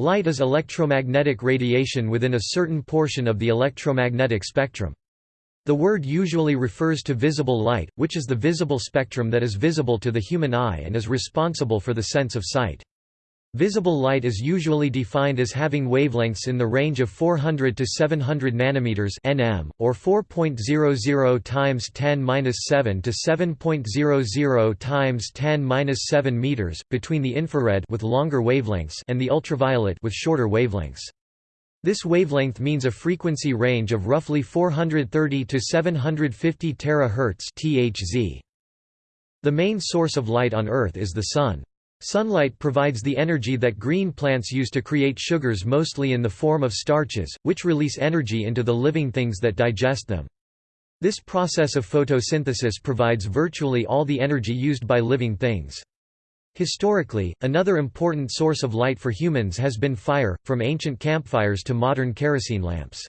Light is electromagnetic radiation within a certain portion of the electromagnetic spectrum. The word usually refers to visible light, which is the visible spectrum that is visible to the human eye and is responsible for the sense of sight. Visible light is usually defined as having wavelengths in the range of 400 to 700 nanometers (nm) or 4.00 times 10^-7 to 7.00 times 10^-7 meters between the infrared with longer wavelengths and the ultraviolet with shorter wavelengths. This wavelength means a frequency range of roughly 430 to 750 terahertz (THz). The main source of light on Earth is the Sun. Sunlight provides the energy that green plants use to create sugars mostly in the form of starches, which release energy into the living things that digest them. This process of photosynthesis provides virtually all the energy used by living things. Historically, another important source of light for humans has been fire, from ancient campfires to modern kerosene lamps.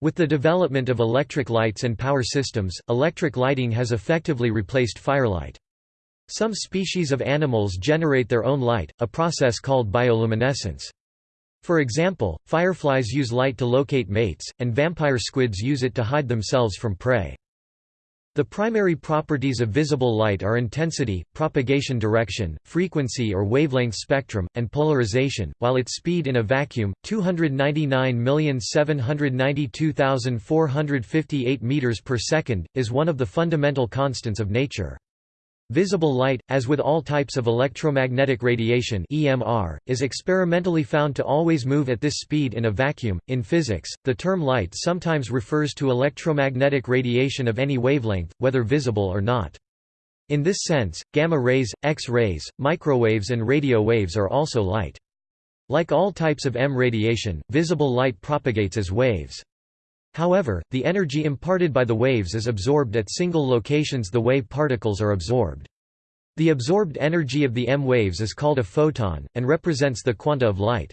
With the development of electric lights and power systems, electric lighting has effectively replaced firelight. Some species of animals generate their own light, a process called bioluminescence. For example, fireflies use light to locate mates, and vampire squids use it to hide themselves from prey. The primary properties of visible light are intensity, propagation direction, frequency or wavelength spectrum, and polarization, while its speed in a vacuum, 299,792,458 meters per second, is one of the fundamental constants of nature. Visible light, as with all types of electromagnetic radiation (EMR), is experimentally found to always move at this speed in a vacuum. In physics, the term light sometimes refers to electromagnetic radiation of any wavelength, whether visible or not. In this sense, gamma rays, X-rays, microwaves and radio waves are also light. Like all types of EM radiation, visible light propagates as waves. However, the energy imparted by the waves is absorbed at single locations the wave particles are absorbed. The absorbed energy of the EM waves is called a photon, and represents the quanta of light.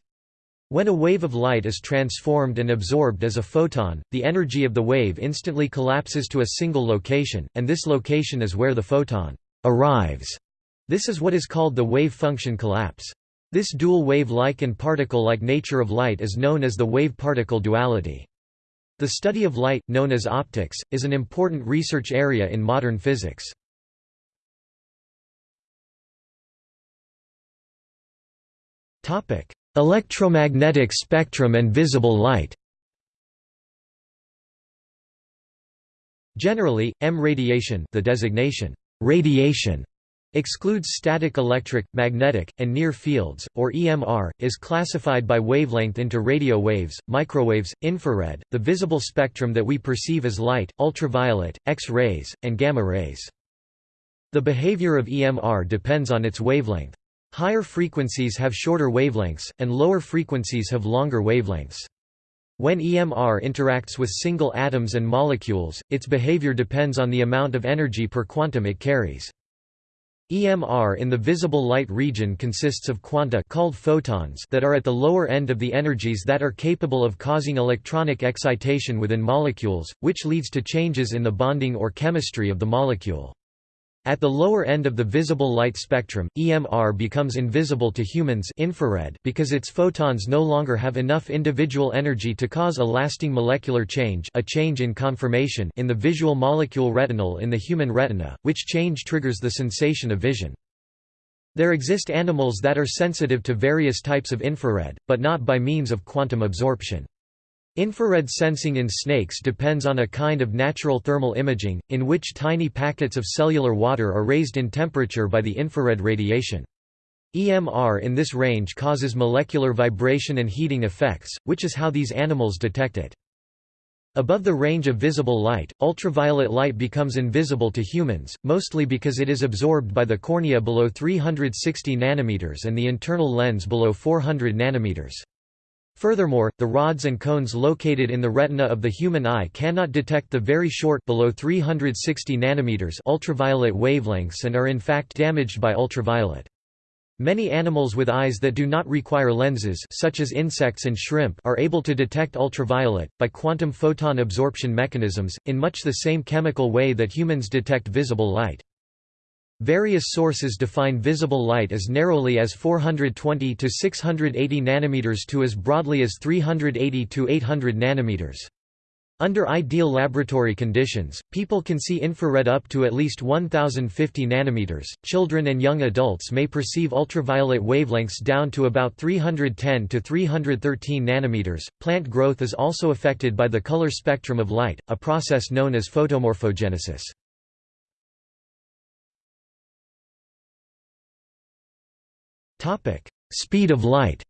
When a wave of light is transformed and absorbed as a photon, the energy of the wave instantly collapses to a single location, and this location is where the photon arrives. This is what is called the wave function collapse. This dual wave-like and particle-like nature of light is known as the wave-particle duality. The study of light, known as optics, is an important research area in modern physics. Electromagnetic spectrum and visible light Generally, EM radiation the designation, radiation excludes static electric, magnetic, and near fields, or EMR, is classified by wavelength into radio waves, microwaves, infrared, the visible spectrum that we perceive as light, ultraviolet, X-rays, and gamma rays. The behavior of EMR depends on its wavelength. Higher frequencies have shorter wavelengths, and lower frequencies have longer wavelengths. When EMR interacts with single atoms and molecules, its behavior depends on the amount of energy per quantum it carries. EMR in the visible light region consists of quanta called photons that are at the lower end of the energies that are capable of causing electronic excitation within molecules, which leads to changes in the bonding or chemistry of the molecule. At the lower end of the visible light spectrum, EMR becomes invisible to humans infrared because its photons no longer have enough individual energy to cause a lasting molecular change a change in conformation in the visual molecule retinal in the human retina, which change triggers the sensation of vision. There exist animals that are sensitive to various types of infrared, but not by means of quantum absorption. Infrared sensing in snakes depends on a kind of natural thermal imaging, in which tiny packets of cellular water are raised in temperature by the infrared radiation. EMR in this range causes molecular vibration and heating effects, which is how these animals detect it. Above the range of visible light, ultraviolet light becomes invisible to humans, mostly because it is absorbed by the cornea below 360 nanometers and the internal lens below 400 nanometers. Furthermore, the rods and cones located in the retina of the human eye cannot detect the very short below 360 nanometers ultraviolet wavelengths and are in fact damaged by ultraviolet. Many animals with eyes that do not require lenses such as insects and shrimp are able to detect ultraviolet, by quantum photon absorption mechanisms, in much the same chemical way that humans detect visible light. Various sources define visible light as narrowly as 420 to 680 nanometers to as broadly as 380 to 800 nanometers. Under ideal laboratory conditions, people can see infrared up to at least 1050 nanometers. Children and young adults may perceive ultraviolet wavelengths down to about 310 to 313 nanometers. Plant growth is also affected by the color spectrum of light, a process known as photomorphogenesis. Speed of light.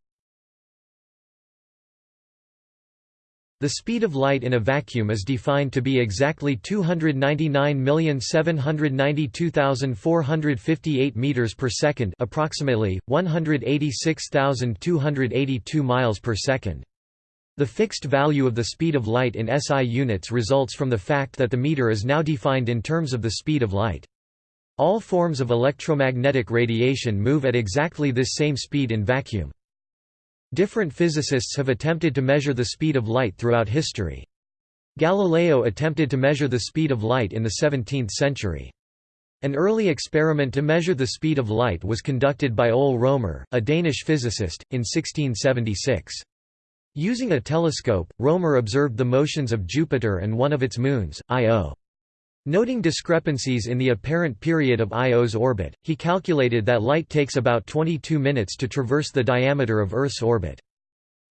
The speed of light in a vacuum is defined to be exactly 299,792,458 meters per second, approximately 186,282 miles per second. The fixed value of the speed of light in SI units results from the fact that the meter is now defined in terms of the speed of light. All forms of electromagnetic radiation move at exactly this same speed in vacuum. Different physicists have attempted to measure the speed of light throughout history. Galileo attempted to measure the speed of light in the 17th century. An early experiment to measure the speed of light was conducted by Ole Romer, a Danish physicist, in 1676. Using a telescope, Romer observed the motions of Jupiter and one of its moons, Io. Noting discrepancies in the apparent period of Io's orbit, he calculated that light takes about 22 minutes to traverse the diameter of Earth's orbit.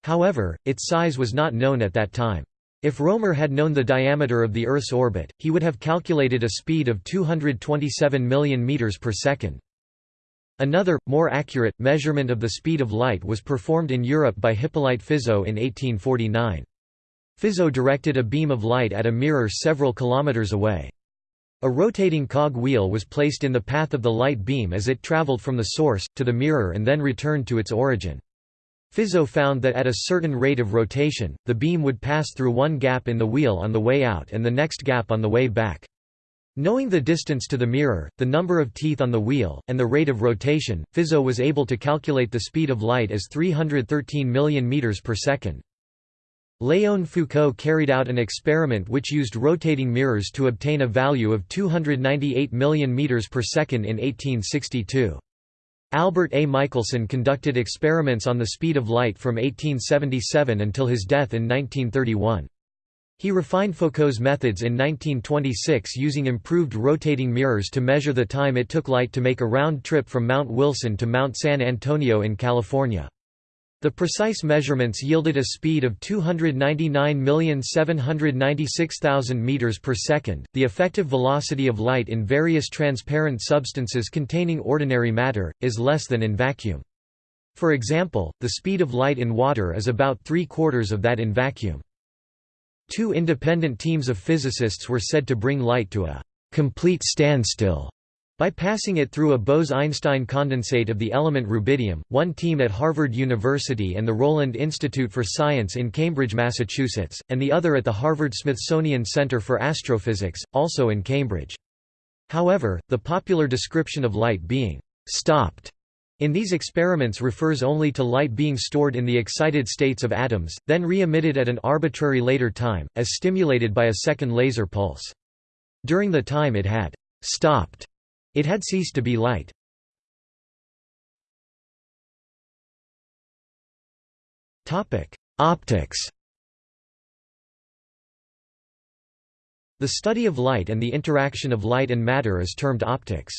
However, its size was not known at that time. If Romer had known the diameter of the Earth's orbit, he would have calculated a speed of 227 million meters per second. Another, more accurate, measurement of the speed of light was performed in Europe by Hippolyte Fizeau in 1849. Fizeau directed a beam of light at a mirror several kilometers away. A rotating cog wheel was placed in the path of the light beam as it traveled from the source, to the mirror and then returned to its origin. Fizeau found that at a certain rate of rotation, the beam would pass through one gap in the wheel on the way out and the next gap on the way back. Knowing the distance to the mirror, the number of teeth on the wheel, and the rate of rotation, Fizeau was able to calculate the speed of light as 313 million meters per second. Léon Foucault carried out an experiment which used rotating mirrors to obtain a value of 298 million meters per second in 1862. Albert A. Michelson conducted experiments on the speed of light from 1877 until his death in 1931. He refined Foucault's methods in 1926 using improved rotating mirrors to measure the time it took light to make a round trip from Mount Wilson to Mount San Antonio in California. The precise measurements yielded a speed of 299,796,000 meters per second. The effective velocity of light in various transparent substances containing ordinary matter is less than in vacuum. For example, the speed of light in water is about three-quarters of that in vacuum. Two independent teams of physicists were said to bring light to a complete standstill by passing it through a Bose–Einstein condensate of the element rubidium, one team at Harvard University and the Rowland Institute for Science in Cambridge, Massachusetts, and the other at the Harvard-Smithsonian Center for Astrophysics, also in Cambridge. However, the popular description of light being «stopped» in these experiments refers only to light being stored in the excited states of atoms, then re-emitted at an arbitrary later time, as stimulated by a second laser pulse. During the time it had «stopped» It had ceased to be light. Optics The study of light and the interaction of light and matter is termed optics.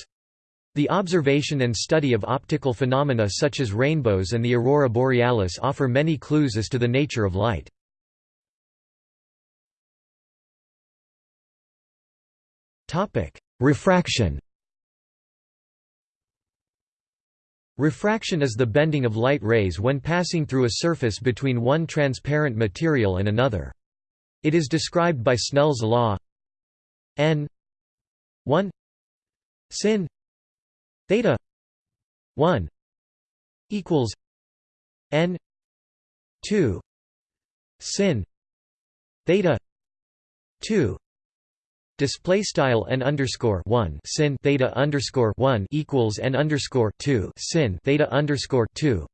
The observation and study of optical phenomena such as rainbows and the aurora borealis offer many clues as to the nature of light. Refraction Refraction is the bending of light rays when passing through a surface between one transparent material and another. It is described by Snell's law n 1 sin theta 1 equals n 2 sin theta 2 Display style n underscore one sin theta underscore one equals n underscore two sin theta underscore two.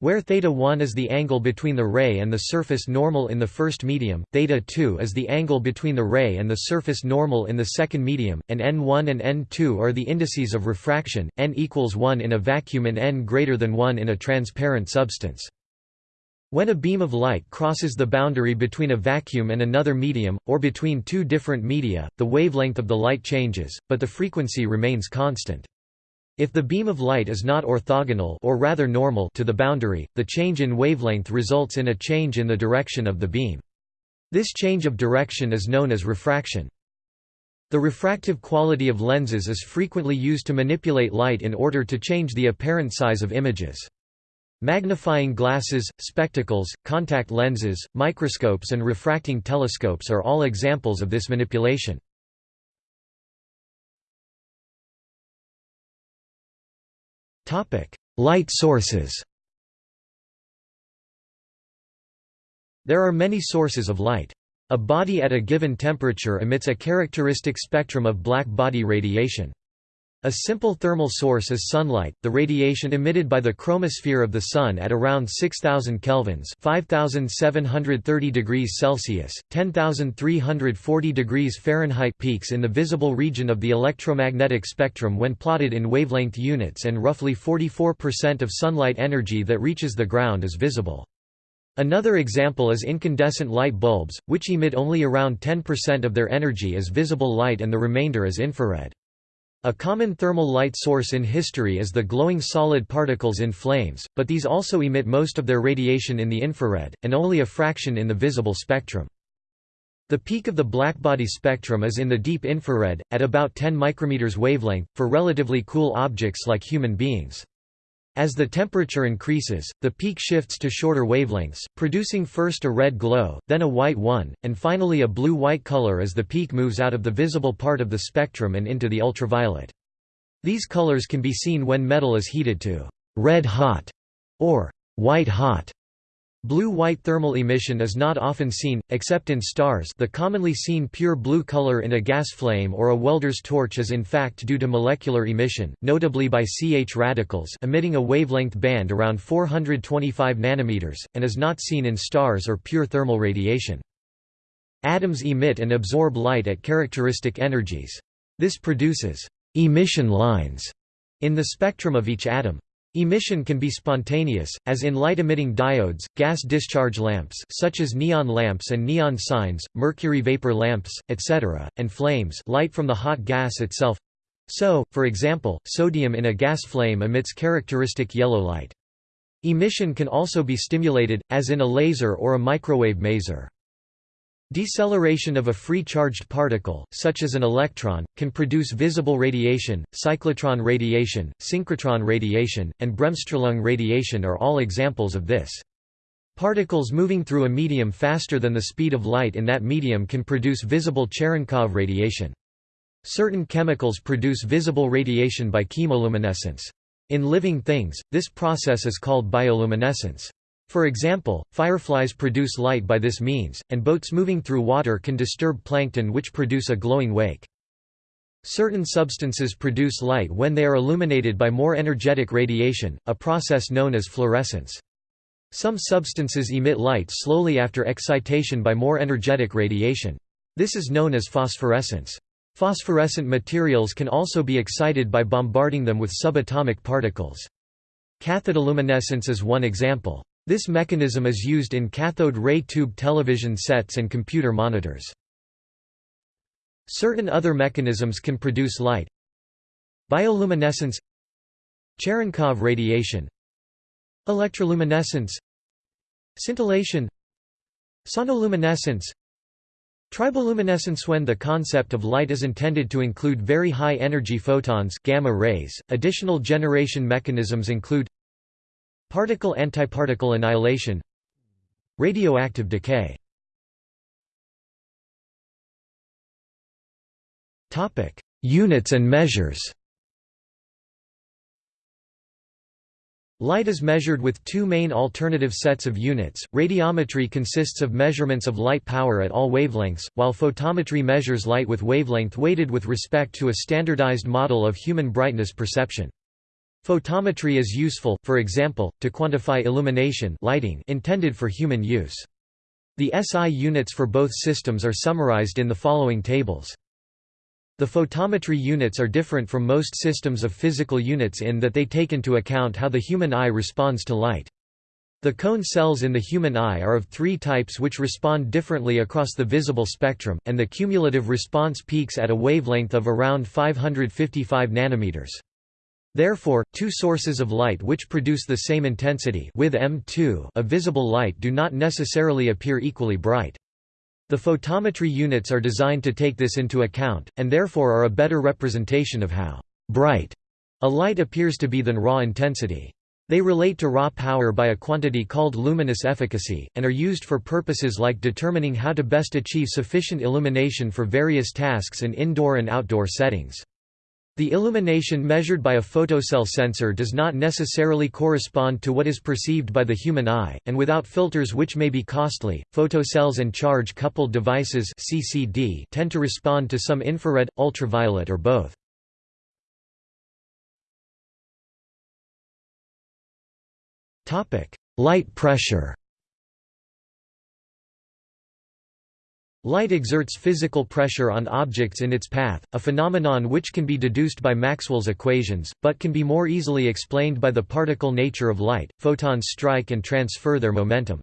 Where theta 1 is the angle between the ray and the surface normal in the first medium, theta 2 is the angle between the ray and the surface normal in the second medium, and n1 and n2 are the indices of refraction, n equals 1 in a vacuum and n greater than 1 in a transparent substance. When a beam of light crosses the boundary between a vacuum and another medium, or between two different media, the wavelength of the light changes, but the frequency remains constant. If the beam of light is not orthogonal or rather normal to the boundary, the change in wavelength results in a change in the direction of the beam. This change of direction is known as refraction. The refractive quality of lenses is frequently used to manipulate light in order to change the apparent size of images. Magnifying glasses, spectacles, contact lenses, microscopes and refracting telescopes are all examples of this manipulation. Light sources There are many sources of light. A body at a given temperature emits a characteristic spectrum of black body radiation. A simple thermal source is sunlight, the radiation emitted by the chromosphere of the Sun at around 6000 kelvins 5730 degrees Celsius, 10340 degrees Fahrenheit peaks in the visible region of the electromagnetic spectrum when plotted in wavelength units and roughly 44% of sunlight energy that reaches the ground is visible. Another example is incandescent light bulbs, which emit only around 10% of their energy as visible light and the remainder as infrared. A common thermal light source in history is the glowing solid particles in flames, but these also emit most of their radiation in the infrared, and only a fraction in the visible spectrum. The peak of the blackbody spectrum is in the deep infrared, at about 10 micrometers wavelength, for relatively cool objects like human beings. As the temperature increases, the peak shifts to shorter wavelengths, producing first a red glow, then a white one, and finally a blue-white color as the peak moves out of the visible part of the spectrum and into the ultraviolet. These colors can be seen when metal is heated to red hot or white hot. Blue-white thermal emission is not often seen, except in stars the commonly seen pure blue color in a gas flame or a welder's torch is in fact due to molecular emission, notably by CH radicals emitting a wavelength band around 425 nanometers, and is not seen in stars or pure thermal radiation. Atoms emit and absorb light at characteristic energies. This produces «emission lines» in the spectrum of each atom. Emission can be spontaneous, as in light-emitting diodes, gas discharge lamps such as neon lamps and neon signs, mercury vapor lamps, etc., and flames light from the hot gas itself. So, for example, sodium in a gas flame emits characteristic yellow light. Emission can also be stimulated, as in a laser or a microwave maser. Deceleration of a free charged particle, such as an electron, can produce visible radiation. Cyclotron radiation, synchrotron radiation, and Bremsstrahlung radiation are all examples of this. Particles moving through a medium faster than the speed of light in that medium can produce visible Cherenkov radiation. Certain chemicals produce visible radiation by chemoluminescence. In living things, this process is called bioluminescence. For example, fireflies produce light by this means, and boats moving through water can disturb plankton which produce a glowing wake. Certain substances produce light when they are illuminated by more energetic radiation, a process known as fluorescence. Some substances emit light slowly after excitation by more energetic radiation. This is known as phosphorescence. Phosphorescent materials can also be excited by bombarding them with subatomic particles. Cathodoluminescence is one example. This mechanism is used in cathode ray tube television sets and computer monitors. Certain other mechanisms can produce light. Bioluminescence. Cherenkov radiation. Electroluminescence. Scintillation. Sonoluminescence. Triboluminescence When the concept of light is intended to include very high energy photons gamma rays, additional generation mechanisms include Particle-antiparticle annihilation Radioactive decay Units and measures Light is measured with two main alternative sets of units. Radiometry consists of measurements of light power at all wavelengths, while photometry measures light with wavelength weighted with respect to a standardized model of human brightness perception. Photometry is useful, for example, to quantify illumination lighting intended for human use. The SI units for both systems are summarized in the following tables. The photometry units are different from most systems of physical units in that they take into account how the human eye responds to light. The cone cells in the human eye are of three types which respond differently across the visible spectrum, and the cumulative response peaks at a wavelength of around 555 nanometers. Therefore, two sources of light which produce the same intensity with M2 of visible light do not necessarily appear equally bright. The photometry units are designed to take this into account, and therefore are a better representation of how bright a light appears to be than raw intensity. They relate to raw power by a quantity called luminous efficacy, and are used for purposes like determining how to best achieve sufficient illumination for various tasks in indoor and outdoor settings. The illumination measured by a photocell sensor does not necessarily correspond to what is perceived by the human eye, and without filters which may be costly, photocells and charge-coupled devices (CCD) tend to respond to some infrared, ultraviolet or both. Light pressure. Light exerts physical pressure on objects in its path, a phenomenon which can be deduced by Maxwell's equations, but can be more easily explained by the particle nature of light. Photons strike and transfer their momentum.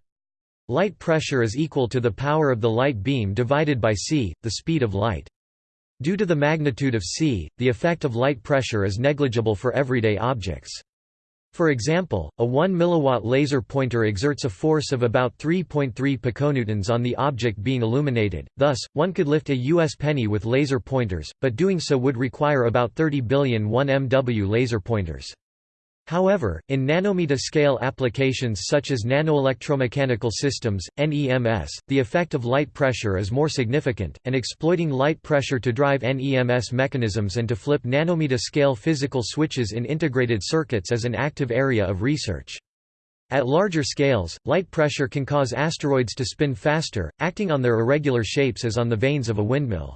Light pressure is equal to the power of the light beam divided by c, the speed of light. Due to the magnitude of c, the effect of light pressure is negligible for everyday objects. For example, a 1 mW laser pointer exerts a force of about 3.3 piconewtons on the object being illuminated, thus, one could lift a US penny with laser pointers, but doing so would require about 30 billion 1 MW laser pointers. However, in nanometer-scale applications such as nanoelectromechanical systems, NEMS, the effect of light pressure is more significant, and exploiting light pressure to drive NEMS mechanisms and to flip nanometer-scale physical switches in integrated circuits is an active area of research. At larger scales, light pressure can cause asteroids to spin faster, acting on their irregular shapes as on the vanes of a windmill.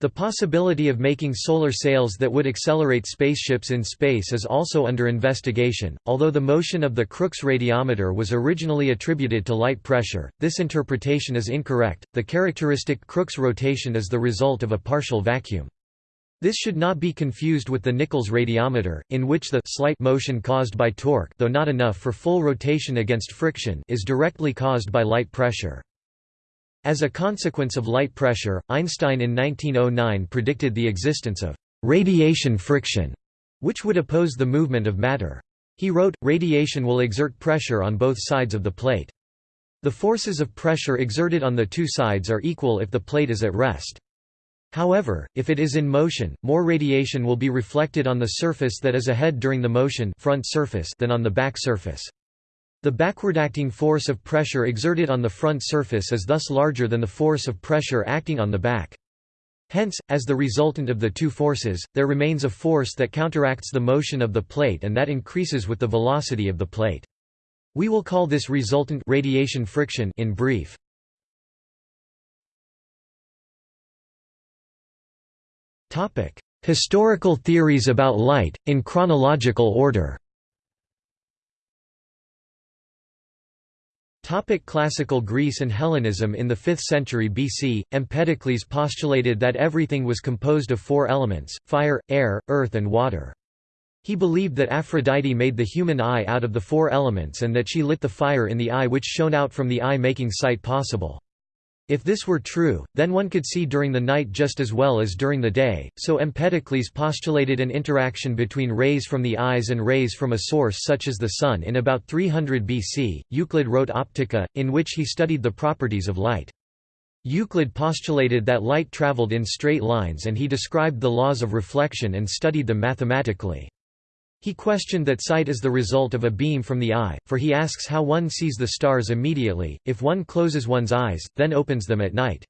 The possibility of making solar sails that would accelerate spaceships in space is also under investigation. Although the motion of the Crookes radiometer was originally attributed to light pressure, this interpretation is incorrect. The characteristic Crookes rotation is the result of a partial vacuum. This should not be confused with the Nichols radiometer, in which the slight motion caused by torque, though not enough for full rotation against friction, is directly caused by light pressure. As a consequence of light pressure, Einstein in 1909 predicted the existence of radiation friction, which would oppose the movement of matter. He wrote, radiation will exert pressure on both sides of the plate. The forces of pressure exerted on the two sides are equal if the plate is at rest. However, if it is in motion, more radiation will be reflected on the surface that is ahead during the motion front surface than on the back surface. The backwardacting force of pressure exerted on the front surface is thus larger than the force of pressure acting on the back. Hence, as the resultant of the two forces, there remains a force that counteracts the motion of the plate and that increases with the velocity of the plate. We will call this resultant radiation friction in brief. Historical theories about light, in chronological order Topic classical Greece and Hellenism In the 5th century BC, Empedocles postulated that everything was composed of four elements, fire, air, earth and water. He believed that Aphrodite made the human eye out of the four elements and that she lit the fire in the eye which shone out from the eye making sight possible. If this were true, then one could see during the night just as well as during the day, so Empedocles postulated an interaction between rays from the eyes and rays from a source such as the Sun in about 300 BC. Euclid wrote Optica, in which he studied the properties of light. Euclid postulated that light traveled in straight lines and he described the laws of reflection and studied them mathematically. He questioned that sight is the result of a beam from the eye, for he asks how one sees the stars immediately, if one closes one's eyes, then opens them at night.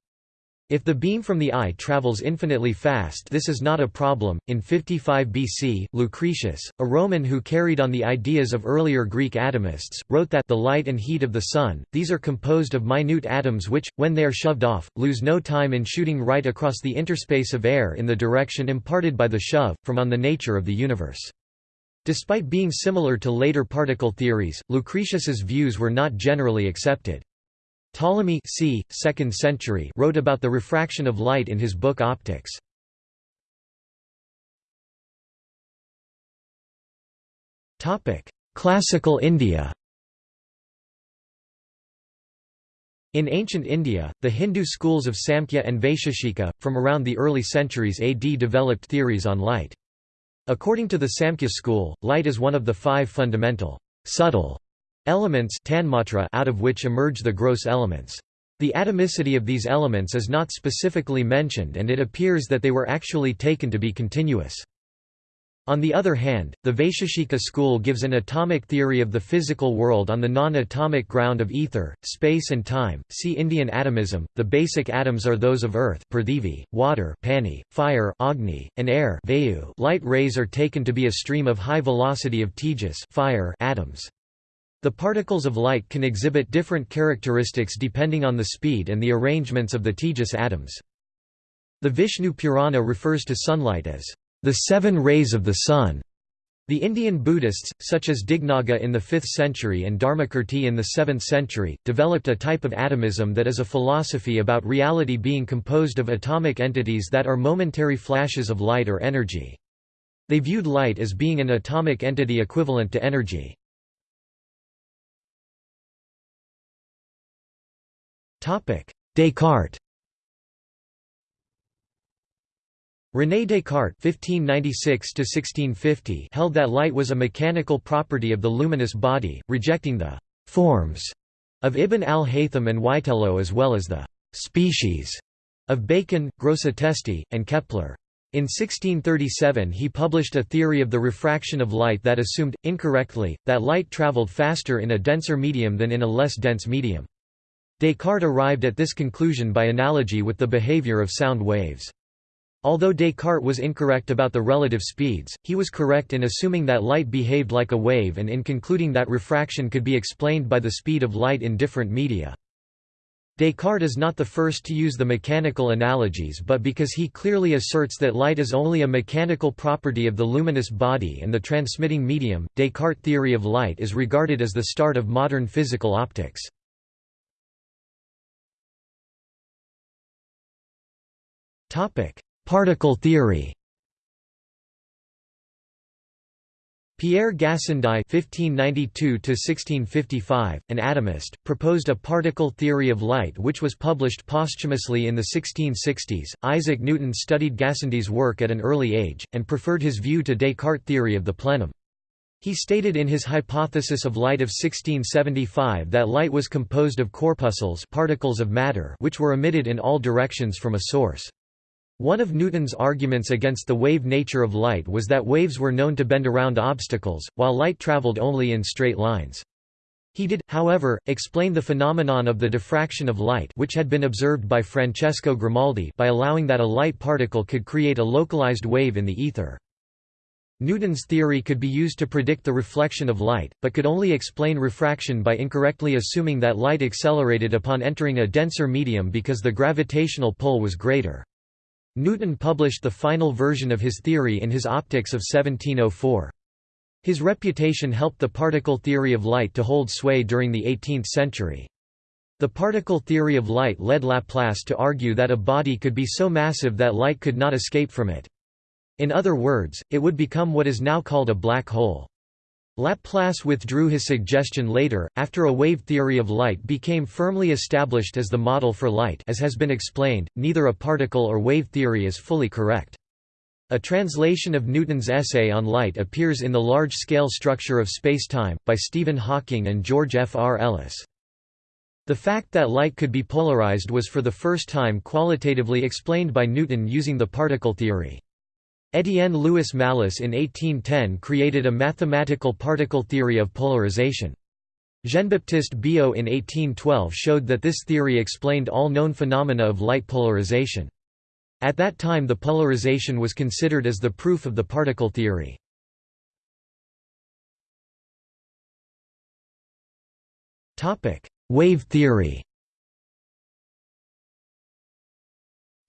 If the beam from the eye travels infinitely fast this is not a problem. In 55 BC, Lucretius, a Roman who carried on the ideas of earlier Greek atomists, wrote that the light and heat of the sun, these are composed of minute atoms which, when they are shoved off, lose no time in shooting right across the interspace of air in the direction imparted by the shove, from on the nature of the universe. Despite being similar to later particle theories, Lucretius's views were not generally accepted. Ptolemy c. 2nd century wrote about the refraction of light in his book Optics. Classical India In ancient India, the Hindu schools of Samkhya and Vaisheshika, from around the early centuries AD developed theories on light. According to the Samkhya school, light is one of the five fundamental, subtle elements out of which emerge the gross elements. The atomicity of these elements is not specifically mentioned and it appears that they were actually taken to be continuous. On the other hand, the Vaisheshika school gives an atomic theory of the physical world on the non-atomic ground of ether, space and time. See Indian atomism. The basic atoms are those of earth, Prithvi, water, Pani, fire, Agni, and air, Vayu. Light rays are taken to be a stream of high velocity of tejas, fire, atoms. The particles of light can exhibit different characteristics depending on the speed and the arrangements of the tejas atoms. The Vishnu Purana refers to sunlight as the seven rays of the sun. The Indian Buddhists, such as Dignaga in the 5th century and Dharmakirti in the 7th century, developed a type of atomism that is a philosophy about reality being composed of atomic entities that are momentary flashes of light or energy. They viewed light as being an atomic entity equivalent to energy. Descartes René Descartes (1596–1650) held that light was a mechanical property of the luminous body, rejecting the forms of Ibn al-Haytham and Witelo as well as the species of Bacon, Grosseteste, and Kepler. In 1637 he published a theory of the refraction of light that assumed, incorrectly, that light travelled faster in a denser medium than in a less dense medium. Descartes arrived at this conclusion by analogy with the behavior of sound waves. Although Descartes was incorrect about the relative speeds, he was correct in assuming that light behaved like a wave and in concluding that refraction could be explained by the speed of light in different media. Descartes is not the first to use the mechanical analogies but because he clearly asserts that light is only a mechanical property of the luminous body and the transmitting medium, Descartes' theory of light is regarded as the start of modern physical optics. Topic: Particle theory Pierre Gassendi (1592–1655), an atomist, proposed a particle theory of light, which was published posthumously in the 1660s. Isaac Newton studied Gassendi's work at an early age and preferred his view to Descartes' theory of the plenum. He stated in his hypothesis of light of 1675 that light was composed of corpuscles, particles of matter, which were emitted in all directions from a source. One of Newton's arguments against the wave nature of light was that waves were known to bend around obstacles, while light traveled only in straight lines. He did, however, explain the phenomenon of the diffraction of light which had been observed by Francesco Grimaldi by allowing that a light particle could create a localized wave in the ether. Newton's theory could be used to predict the reflection of light, but could only explain refraction by incorrectly assuming that light accelerated upon entering a denser medium because the gravitational pull was greater. Newton published the final version of his theory in his Optics of 1704. His reputation helped the particle theory of light to hold sway during the 18th century. The particle theory of light led Laplace to argue that a body could be so massive that light could not escape from it. In other words, it would become what is now called a black hole. Laplace withdrew his suggestion later, after a wave theory of light became firmly established as the model for light as has been explained, neither a particle or wave theory is fully correct. A translation of Newton's essay on light appears in The Large-Scale Structure of Spacetime, by Stephen Hawking and George F. R. Ellis. The fact that light could be polarized was for the first time qualitatively explained by Newton using the particle theory. Étienne Louis Malus in 1810 created a mathematical particle theory of polarization. Jean-Baptiste Biot in 1812 showed that this theory explained all known phenomena of light polarization. At that time the polarization was considered as the proof of the particle theory. Wave theory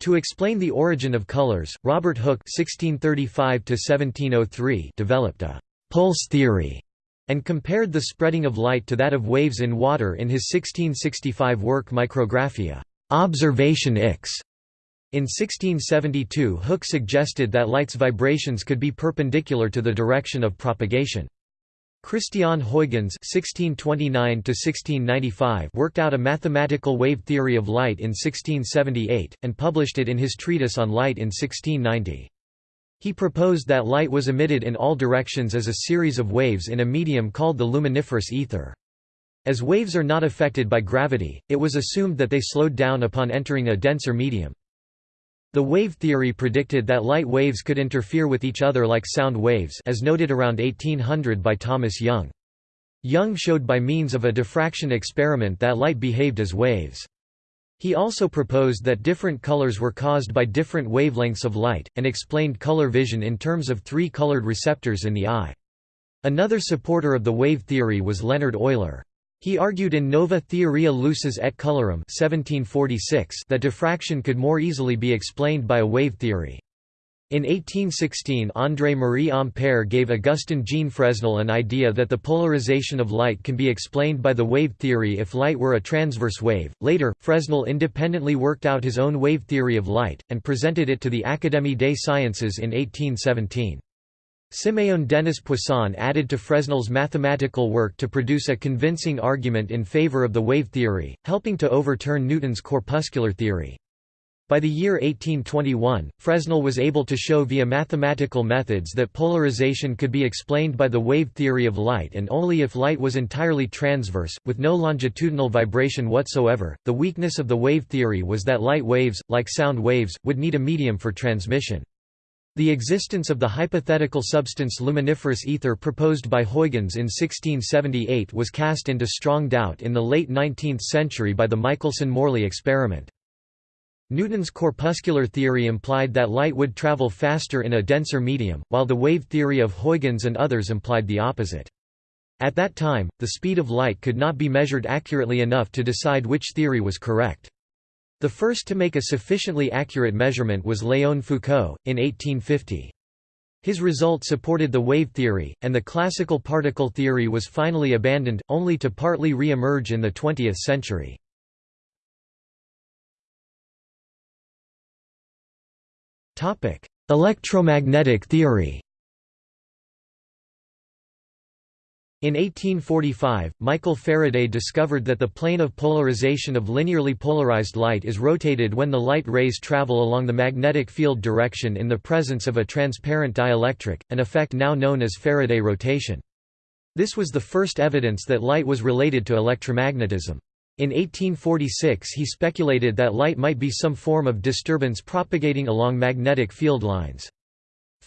To explain the origin of colors, Robert Hooke (1635–1703) developed a pulse theory and compared the spreading of light to that of waves in water in his 1665 work Micrographia observation X. In 1672 Hooke suggested that light's vibrations could be perpendicular to the direction of propagation. Christian Huygens (1629–1695) worked out a mathematical wave theory of light in 1678 and published it in his treatise on light in 1690. He proposed that light was emitted in all directions as a series of waves in a medium called the luminiferous ether. As waves are not affected by gravity, it was assumed that they slowed down upon entering a denser medium. The wave theory predicted that light waves could interfere with each other like sound waves as noted around 1800 by Thomas Young. Young showed by means of a diffraction experiment that light behaved as waves. He also proposed that different colors were caused by different wavelengths of light, and explained color vision in terms of three colored receptors in the eye. Another supporter of the wave theory was Leonhard Euler. He argued in Nova Theoria Lucis et Colorum 1746 that diffraction could more easily be explained by a wave theory. In 1816 André-Marie Ampère gave Augustin Jean Fresnel an idea that the polarization of light can be explained by the wave theory if light were a transverse wave. Later, Fresnel independently worked out his own wave theory of light, and presented it to the Académie des Sciences in 1817. Siméon Denis Poisson added to Fresnel's mathematical work to produce a convincing argument in favor of the wave theory, helping to overturn Newton's corpuscular theory. By the year 1821, Fresnel was able to show via mathematical methods that polarization could be explained by the wave theory of light and only if light was entirely transverse, with no longitudinal vibration whatsoever. The weakness of the wave theory was that light waves, like sound waves, would need a medium for transmission. The existence of the hypothetical substance luminiferous ether proposed by Huygens in 1678 was cast into strong doubt in the late 19th century by the Michelson–Morley experiment. Newton's corpuscular theory implied that light would travel faster in a denser medium, while the wave theory of Huygens and others implied the opposite. At that time, the speed of light could not be measured accurately enough to decide which theory was correct. The first to make a sufficiently accurate measurement was Léon Foucault, in 1850. His result supported the wave theory, and the classical particle theory was finally abandoned, only to partly re-emerge in the 20th century. Electromagnetic theory In 1845, Michael Faraday discovered that the plane of polarization of linearly polarized light is rotated when the light rays travel along the magnetic field direction in the presence of a transparent dielectric, an effect now known as Faraday rotation. This was the first evidence that light was related to electromagnetism. In 1846 he speculated that light might be some form of disturbance propagating along magnetic field lines.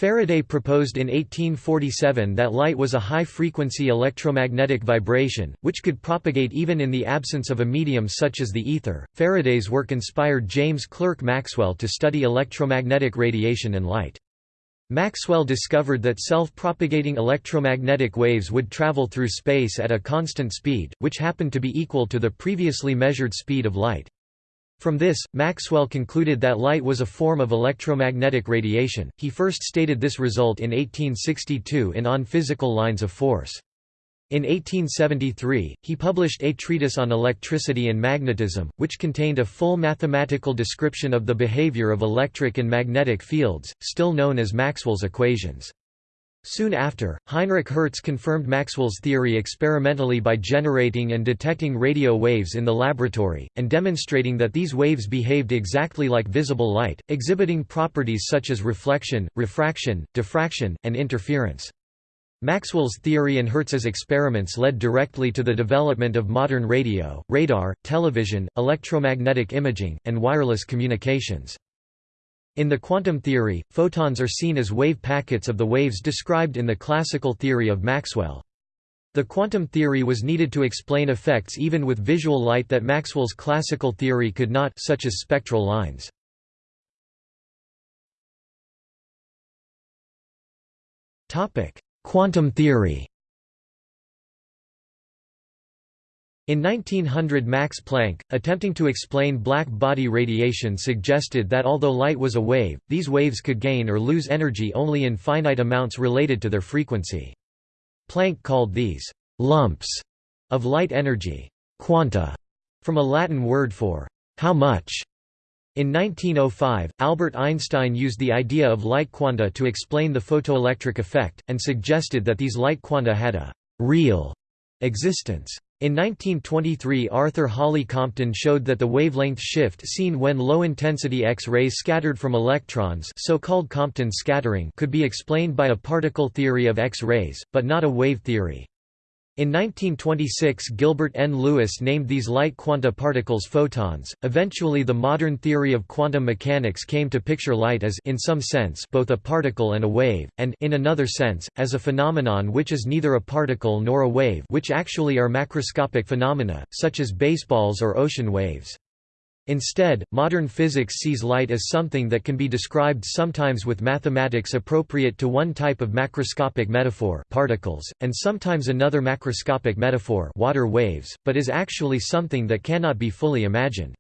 Faraday proposed in 1847 that light was a high-frequency electromagnetic vibration, which could propagate even in the absence of a medium such as the ether. Faraday's work inspired James Clerk Maxwell to study electromagnetic radiation and light. Maxwell discovered that self-propagating electromagnetic waves would travel through space at a constant speed, which happened to be equal to the previously measured speed of light. From this, Maxwell concluded that light was a form of electromagnetic radiation. He first stated this result in 1862 in On Physical Lines of Force. In 1873, he published A Treatise on Electricity and Magnetism, which contained a full mathematical description of the behavior of electric and magnetic fields, still known as Maxwell's equations. Soon after, Heinrich Hertz confirmed Maxwell's theory experimentally by generating and detecting radio waves in the laboratory, and demonstrating that these waves behaved exactly like visible light, exhibiting properties such as reflection, refraction, diffraction, and interference. Maxwell's theory and Hertz's experiments led directly to the development of modern radio, radar, television, electromagnetic imaging, and wireless communications. In the quantum theory, photons are seen as wave packets of the waves described in the classical theory of Maxwell. The quantum theory was needed to explain effects even with visual light that Maxwell's classical theory could not such as spectral lines. Quantum theory In 1900 Max Planck, attempting to explain black body radiation suggested that although light was a wave, these waves could gain or lose energy only in finite amounts related to their frequency. Planck called these «lumps» of light energy «quanta» from a Latin word for «how much». In 1905, Albert Einstein used the idea of light quanta to explain the photoelectric effect, and suggested that these light quanta had a «real» existence. In 1923 Arthur Holly Compton showed that the wavelength shift seen when low-intensity X-rays scattered from electrons so-called Compton scattering could be explained by a particle theory of X-rays, but not a wave theory. In 1926 Gilbert N. Lewis named these light quanta particles photons. Eventually the modern theory of quantum mechanics came to picture light as in some sense both a particle and a wave, and in another sense, as a phenomenon which is neither a particle nor a wave which actually are macroscopic phenomena, such as baseballs or ocean waves. Instead, modern physics sees light as something that can be described sometimes with mathematics appropriate to one type of macroscopic metaphor particles, and sometimes another macroscopic metaphor water waves, but is actually something that cannot be fully imagined.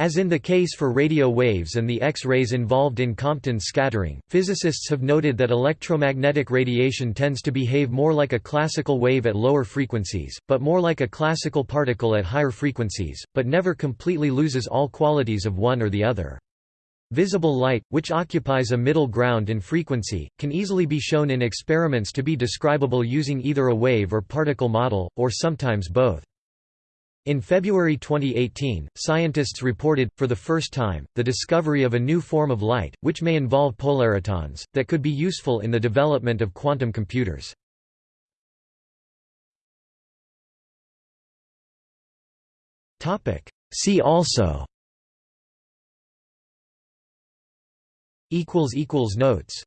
As in the case for radio waves and the X-rays involved in Compton scattering, physicists have noted that electromagnetic radiation tends to behave more like a classical wave at lower frequencies, but more like a classical particle at higher frequencies, but never completely loses all qualities of one or the other. Visible light, which occupies a middle ground in frequency, can easily be shown in experiments to be describable using either a wave or particle model, or sometimes both. In February 2018, scientists reported, for the first time, the discovery of a new form of light, which may involve polaritons, that could be useful in the development of quantum computers. See also. Notes